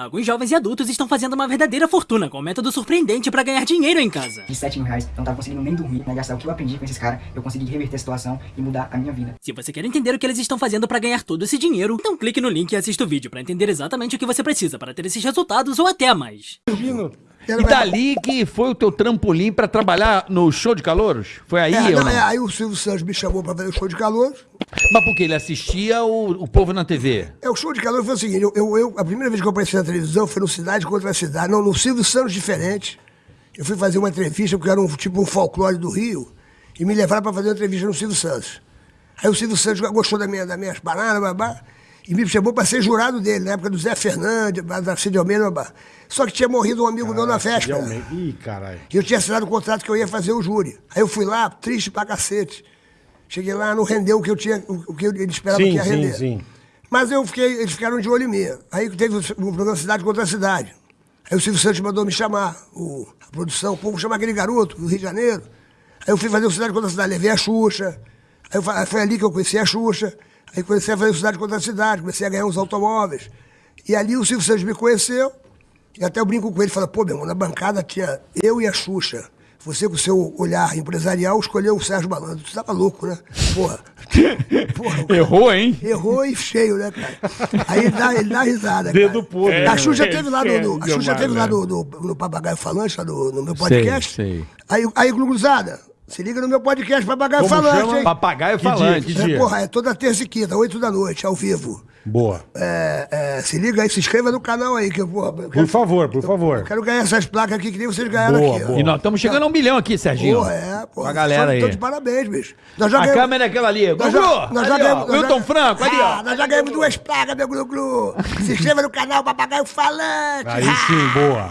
Alguns jovens e adultos estão fazendo uma verdadeira fortuna com um método surpreendente pra ganhar dinheiro em casa. De 7 mil reais, eu não tava conseguindo nem dormir, né? Gastar o que eu aprendi com esses caras, eu consegui reverter a situação e mudar a minha vida. Se você quer entender o que eles estão fazendo pra ganhar todo esse dinheiro, então clique no link e assista o vídeo pra entender exatamente o que você precisa para ter esses resultados ou até mais. E dali que foi o teu trampolim pra trabalhar no show de calouros? Foi aí É, ou não, não? é, aí o Silvio Santos me chamou pra fazer o show de calor. Mas porque ele assistia o, o povo na TV? É, o show de calor foi o seguinte, eu, eu- eu- a primeira vez que eu apareci na televisão foi no Cidade contra a Cidade, não, no Silvio Santos Diferente. Eu fui fazer uma entrevista, porque era um, tipo um folclore do Rio, e me levaram pra fazer uma entrevista no Silvio Santos. Aí o Silvio Santos gostou da minha, das minhas paradas, babá, e me chamou pra ser jurado dele, na época do Zé Fernandes, da Cid Almeida. Só que tinha morrido um amigo meu na véspera. Realmente. Ih, caralho. E eu tinha assinado o contrato que eu ia fazer o júri. Aí eu fui lá, triste pra cacete. Cheguei lá, não rendeu o que eu tinha, o que ele esperava Sim, que ia sim, render. sim. Mas eu fiquei, eles ficaram de olho em mim. Aí teve o o programa Cidade contra a Cidade. Aí o Silvio Santos mandou me chamar, o, a produção, pô, vou chamar aquele garoto do Rio de Janeiro. Aí eu fui fazer o Cidade contra a Cidade, levei a Xuxa. Aí eu foi ali que eu conheci a Xuxa. Aí comecei a fazer Cidade contra a Cidade, comecei a ganhar uns automóveis. E ali o Silvio Santos me conheceu. E até eu brinco com ele, fala, pô, meu irmão, na bancada tinha eu e a Xuxa. Você, com o seu olhar empresarial, escolheu o Sérgio Malandro. Tu tava louco, né? Porra. Porra, cara- Errou, hein? Errou e cheio, né, cara? Aí ele dá, ele dá risada. Dedo cara. podre. A Xuxa É, teve lá no, no- a Xuxa teve lá no, no, no Papagaio Falante, lá no, no meu podcast. sei. Aí, aí, Gluguzada, se liga no meu podcast Papagaio Como Falante, chama? hein? Papagaio Que dia, falante. que É, dia? porra, é toda terça e quinta, oito da noite, ao vivo. Boa. É, é, se liga aí, se inscreva no canal aí, que eu, porra, eu Por quero, favor, por favor. quero ganhar essas placas aqui que nem vocês ganharam Boa, aqui. boa. E nós estamos chegando a um milhão aqui, Serginho. Porra, é, porra. Com a galera aí. Tô de parabéns, bicho. Nós já A ganhamos- câmera é aquela ali. Nós já, nós já ali, ó. ganhamos. nós Wilton já- Franco, ali, Ah, ó. nós já ganhamos duas placas, meu Glu-Glu. Se inscreva no canal Papagaio Falante. Aí sim, boa.